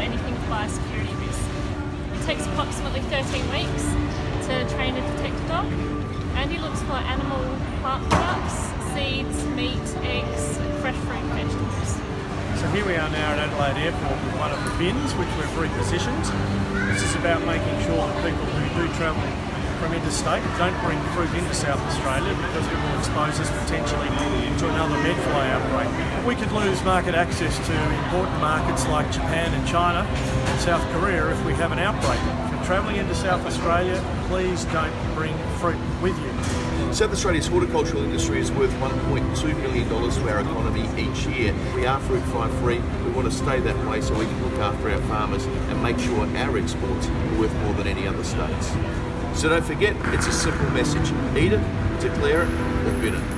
anything biosecurity risk. It takes approximately 13 weeks to train a detector dog. Andy looks for animal plant products, seeds, meat, eggs, fresh fruit and vegetables. So here we are now at Adelaide Airport with one of the bins which we've repositioned. This is about making sure that people who do travel from interstate don't bring fruit into South Australia because it will expose us potentially to another medfly outbreak. We could lose market access to important markets like Japan and China and South Korea if we have an outbreak. If you're travelling into South Australia, please don't bring fruit with you. South Australia's horticultural industry is worth $1.2 million to our economy each year. We are fruit fly free. We want to stay that way so we can look after our farmers and make sure our exports are worth more than any other states. So don't forget, it's a simple message. Eat it, declare it, or bin it.